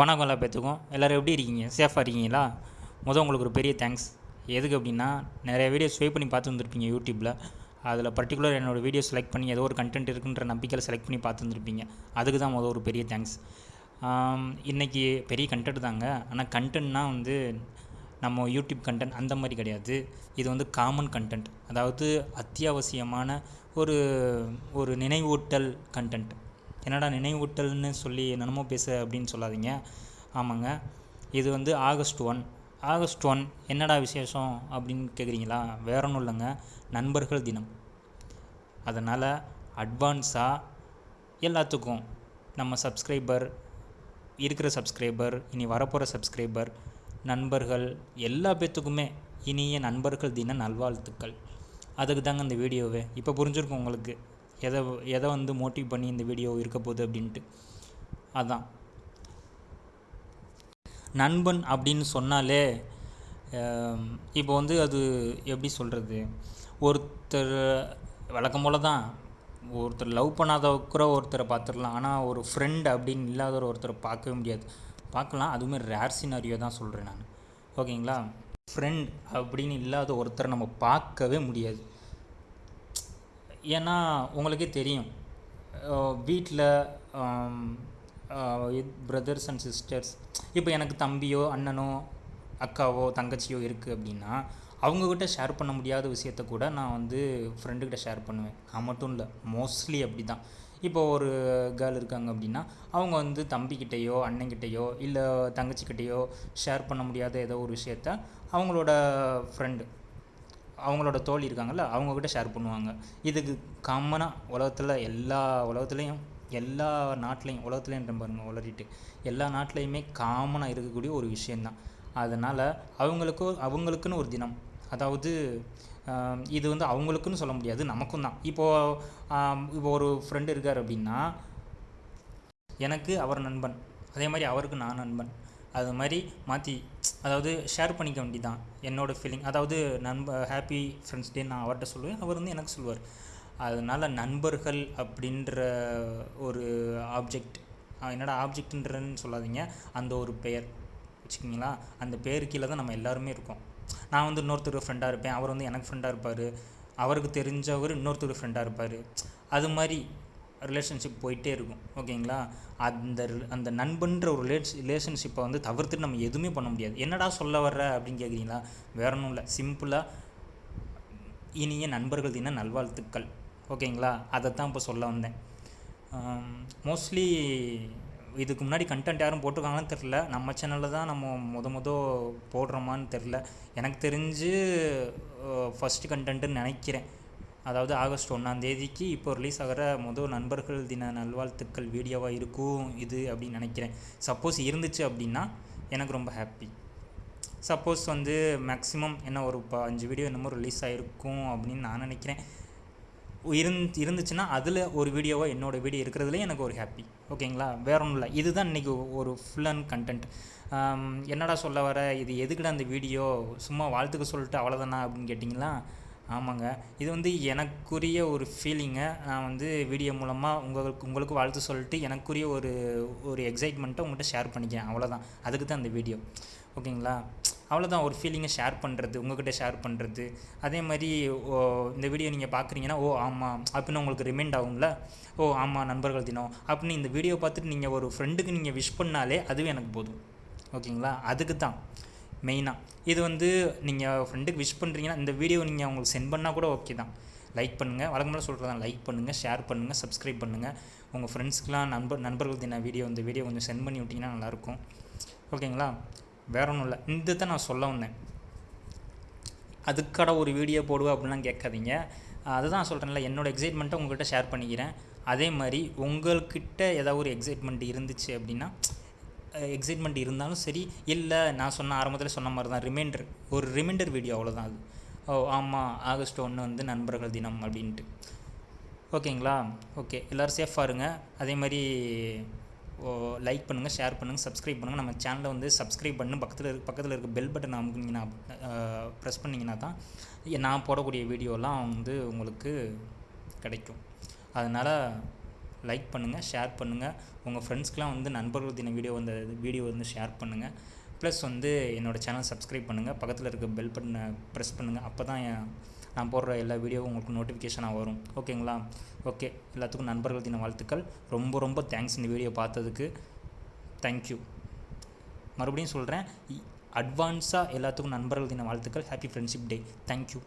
வணக்கம் எல்லா பேத்துக்கும். எல்லோரும் எப்படி இருக்கீங்க? சேஃபாக இருக்கீங்களா? முதல் உங்களுக்கு ஒரு பெரிய தேங்க்ஸ் எதுக்கு அப்படின்னா நிறைய வீடியோஸ் ஸ்வைப் பண்ணி பார்த்து வந்திருப்பீங்க யூடியூப்பில் அதில் பர்டிகுலர் என்னோடய வீடியோ செலக்ட் பண்ணி ஏதோ ஒரு கண்டென்ட் இருக்குன்ற நம்பிக்கையில் செலக்ட் பண்ணி பார்த்து வந்திருப்பீங்க. அதுக்கு தான் முதல் ஒரு பெரிய தேங்க்ஸ் இன்றைக்கி பெரிய கண்டென்ட் தாங்க. ஆனால் கண்டென்ட்னா வந்து நம்ம யூடியூப் கண்டென்ட் அந்த மாதிரி கிடையாது. இது வந்து காமன் கண்டென்ட் அதாவது அத்தியாவசியமான ஒரு ஒரு நினைவூட்டல் கண்டென்ட் என்னடா நினைவூட்டல்னு சொல்லி என்னென்னமோ பேச அப்படின்னு சொல்லாதீங்க. ஆமாங்க. இது வந்து ஆகஸ்ட் ஒன் ஆகஸ்ட் ஒன் என்னடா விசேஷம் அப்படின்னு கேட்குறீங்களா வேற ஒன்றும் இல்லைங்க. நண்பர்கள் தினம். அதனால் அட்வான்ஸாக எல்லாத்துக்கும் நம்ம சப்ஸ்கிரைபர் இருக்கிற சப்ஸ்கிரைபர் இனி வரப்போகிற சப்ஸ்கிரைபர் நண்பர்கள் எல்லா பேர்த்துக்குமே இனிய நண்பர்கள் தின நல்வாழ்த்துக்கள். அதுக்கு தாங்க இந்த வீடியோவே. இப்போ புரிஞ்சிருக்கும் உங்களுக்கு. எதை எதை வந்து மோட்டிவ் பண்ணி இந்த வீடியோ இருக்க போகுது அப்படின்ட்டு. அதான். நண்பன் அப்படின்னு சொன்னாலே இப்போ வந்து அது எப்படி சொல்கிறது ஒருத்தர் வழக்கம் போல் தான் ஒருத்தர் லவ் பண்ணாத கூட ஒருத்தரை பார்த்துடலாம். ஆனால் ஒரு ஃப்ரெண்ட் அப்படின்னு இல்லாத ஒருத்தரை பார்க்கவே முடியாது. பார்க்கலாம். அதுவுமே ரேர் சினாரியோ தான் சொல்கிறேன் நான். ஓகேங்களா ஃப்ரெண்ட் அப்படின்னு இல்லாத ஒருத்தரை நம்ம பார்க்கவே முடியாது. ஏன்னா உங்களுக்கே தெரியும். வீட்டில் பிரதர்ஸ் அண்ட் சிஸ்டர்ஸ் இப்போ எனக்கு தம்பியோ அண்ணனோ அக்காவோ தங்கச்சியோ இருக்குது அப்படின்னா அவங்கக்கிட்ட ஷேர் பண்ண முடியாத விஷயத்த கூட நான் வந்து ஃப்ரெண்டுக்கிட்ட ஷேர் பண்ணுவேன். நான் மட்டும் இல்லை மோஸ்ட்லி அப்படி தான் இப்போ ஒரு கேர்ள் இருக்காங்க அப்படின்னா அவங்க வந்து தம்பிக்கிட்டேயோ அண்ணங்கிட்டேயோ இல்லை தங்கச்சிக்கிட்டேயோ ஷேர் பண்ண முடியாத ஏதோ ஒரு விஷயத்த அவங்களோட ஃப்ரெண்டு அவங்களோட தோழி இருக்காங்கல்ல அவங்கக்கிட்ட ஷேர் பண்ணுவாங்க. இதுக்கு காமனாக உலகத்தில் எல்லா உலகத்துலேயும் எல்லா நாட்டிலையும் உலகத்துலேயும் பாருங்க உளறிட்டு எல்லா நாட்டிலையுமே காமனாக இருக்கக்கூடிய ஒரு விஷயந்தான் அதனால் அவங்களுக்கு அவங்களுக்குன்னு ஒரு தினம். அதாவது இது வந்து அவங்களுக்குன்னு சொல்ல முடியாது நமக்கும் தான். இப்போது இப்போ ஒரு ஃப்ரெண்டு இருக்கார் அப்படின்னா எனக்கு அவர் நண்பன். அதே மாதிரி அவருக்கு நான் நண்பன். அது மாதிரி மாற்றி அதாவது ஷேர் பண்ணிக்க வேண்டிதான் என்னோடய ஃபீலிங் அதாவது நண்ப ஹாப்பி ஃப்ரெண்ட்ஸ் டே நான் அவர்கிட்ட சொல்லுவேன் அவர் வந்து எனக்கு சொல்லுவார். அதனால் நண்பர்கள் அப்படின்ற ஒரு ஆப்ஜெக்ட் என்னடா ஆப்ஜெக்ட்ன்றன்னு சொல்லாதீங்க. அந்த ஒரு பெயர் வச்சுக்கிங்களா? அந்த பேர் கீழே தான் நம்ம எல்லாருமே இருக்கோம். நான் வந்து இன்னொருத்தர் ஃப்ரெண்டாக இருப்பேன் அவர் வந்து எனக்கு ஃப்ரெண்டாக இருப்பார். அவருக்கு தெரிஞ்சவர் இன்னொருத்தர் ஃப்ரெண்டாக இருப்பார். அது மாதிரி ரிலேஷன்ஷிப் போயிட்டே இருக்கும் ஓகேங்களா? அந்த அந்த நண்பன்ற ஒரு ரிலேஷ் ரிலேஷன்ஷிப்பை வந்து தவிர்த்துட்டு நம்ம எதுவுமே பண்ண முடியாது. என்னடா சொல்ல வர்ற அப்படின்னு கேட்குறீங்களா வேற ஒன்றும் இல்லை. சிம்பிளாக இனிய நண்பர்கள் தின நல்வாழ்த்துக்கள் ஓகேங்களா? அதை தான் இப்போ சொல்ல வந்தேன். மோஸ்ட்லி இதுக்கு முன்னாடி கண்டென்ட் யாரும் போட்டிருக்காங்கன்னு தெரில நம்ம சேனலில் தான் நம்ம முத முத போடுறோமான்னு தெரில எனக்கு தெரிஞ்சு ஃபஸ்ட்டு கண்டென்ட்டுன்னு நினைக்கிறேன். அதாவது ஆகஸ்ட் ஒன்றாந்தேதிக்கு இப்போ ரிலீஸ் ஆகிற முதல் நண்பர்கள் தின நல்வாழ்த்துக்கள் வீடியோவாக இருக்கும் இது அப்படின்னு நினைக்கிறேன். சப்போஸ் இருந்துச்சு அப்படின்னா எனக்கு ரொம்ப ஹாப்பி சப்போஸ் வந்து மேக்ஸிமம் என்ன ஒரு அஞ்சு வீடியோ என்னமோ ரிலீஸ் ஆகிருக்கும் அப்படின்னு நான் நினைக்கிறேன். இருந் இருந்துச்சுன்னா அதில் ஒரு வீடியோவாக என்னோடய வீடியோ இருக்கிறதுலே எனக்கு ஒரு ஹாப்பி ஓகேங்களா வேற ஒன்றும் இல்லை இதுதான் இன்றைக்கி ஒரு ஃபுல் அண்ட் கண்டென்ட் என்னடா சொல்ல வர? இது எதுக்குடா அந்த வீடியோ சும்மா வாழ்த்துக்க சொல்லிட்டு அவ்வளோதானா அப்படின்னு கேட்டிங்களா? ஆமாங்க. இது வந்து எனக்குரிய ஒரு ஃபீலிங்கை நான் வந்து வீடியோ மூலமாக உங்களுக்கு உங்களுக்கு வாழ்த்து சொல்லிட்டு எனக்குரிய ஒரு ஒரு எக்ஸைட்மெண்ட்டை உங்கள்கிட்ட ஷேர் பண்ணிக்கிறேன். அவ்வளோதான் அதுக்கு தான் அந்த வீடியோ ஓகேங்களா? அவ்வளோதான் ஒரு ஃபீலிங்கை ஷேர் பண்ணுறது உங்கள்கிட்ட ஷேர் பண்ணுறது அதே மாதிரி ஓ இந்த வீடியோ நீங்கள் பார்க்குறீங்கன்னா ஓ ஆமாம் அப்படின்னு உங்களுக்கு ரிமைண்ட் ஆகும்ல? ஓ ஆமாம் நண்பர்கள் தினம். அப்படின்னு இந்த வீடியோ பார்த்துட்டு நீங்கள் ஒரு ஃப்ரெண்டுக்கு நீங்கள் விஷ் பண்ணாலே அதுவே எனக்கு போதும். ஓகேங்களா? அதுக்கு தான். மெயினாக இது வந்து நீங்கள் ஃப்ரெண்டுக்கு விஷ் பண்ணுறீங்கன்னா இந்த வீடியோ நீங்கள் அவங்களுக்கு சென்ட் பண்ணால் கூட ஓகே தான். லைக் பண்ணுங்கள் வழக்கமாக சொல்கிறதான் லைக் பண்ணுங்கள் ஷேர் பண்ணுங்கள் சப்ஸ்கிரைப் பண்ணுங்கள் உங்கள் ஃப்ரெண்ட்ஸ்க்கெலாம் நண்பர் நண்பர்களுக்கு தின வீடியோ இந்த வீடியோ கொஞ்சம் சென்ட் பண்ணி விட்டிங்கன்னா நல்லாயிருக்கும் ஓகேங்களா வேற ஒன்றும் இல்லை. இந்த தான் நான் சொல்ல வந்தேன். அதுக்கட ஒரு வீடியோ போடுவேன் அப்படின்லாம் கேட்காதீங்க. அதுதான் சொல்கிறேன்ல என்னோடய எக்ஸைட்மெண்ட்டை உங்கள்கிட்ட ஷேர் பண்ணிக்கிறேன். அதே மாதிரி உங்கள்கிட்ட ஏதாவது ஒரு எக்ஸைட்மெண்ட் இருந்துச்சு அப்படின்னா எக்ஸைட்மெண்ட் இருந்தாலும் சரி இல்லை நான் சொன்ன ஆரம்பத்தில் சொன்ன மாதிரி தான் ரிமைண்டர் ஒரு ரிமைண்டர் வீடியோ அவ்வளோதான் அது. ஓ ஆமாம் ஆகஸ்ட் ஒன்று வந்து நண்பர்கள் தினம் அப்படின்ட்டு. ஓகேங்களா? ஓகே எல்லோரும் சேஃபாக இருங்க. அதே மாதிரி லைக் பண்ணுங்கள் ஷேர் பண்ணுங்கள் சப்ஸ்கிரைப் பண்ணுங்கள் நம்ம சேனலை வந்து சப்ஸ்கிரைப் பண்ணு பக்கத்தில் இருக்க பக்கத்தில் இருக்க பெல் பட்டன் அமுக்குனீங்கன்னா ப்ரெஸ் பண்ணிங்கன்னா தான் நான் போடக்கூடிய வீடியோலாம் வந்து உங்களுக்கு கிடைக்கும். அதனால் லைக் பண்ணுங்கள் ஷேர் பண்ணுங்கள் உங்கள் ஃப்ரெண்ட்ஸ்க்கெலாம் வந்து நண்பர்கள் தின வீடியோ வந்து வீடியோ வந்து ஷேர் பண்ணுங்கள் ப்ளஸ் வந்து என்னோடய சேனல் சப்ஸ்கிரைப் பண்ணுங்கள் பக்கத்தில் இருக்க பெல் பட்டனை ப்ரெஸ் பண்ணுங்கள் அப்போ தான் நான் போடுற எல்லா வீடியோவும் உங்களுக்கு நோட்டிஃபிகேஷனாக வரும். ஓகேங்களா ஓகே எல்லாத்துக்கும் நண்பர்கள் தின வாழ்த்துக்கள். ரொம்ப ரொம்ப தேங்க்ஸ் இந்த வீடியோ பார்த்ததுக்கு. தேங்க்யூ மறுபடியும் சொல்கிறேன் அட்வான்ஸாக எல்லாத்துக்கும் நண்பர்கள் தின வாழ்த்துக்கள். Happy friendship day thank you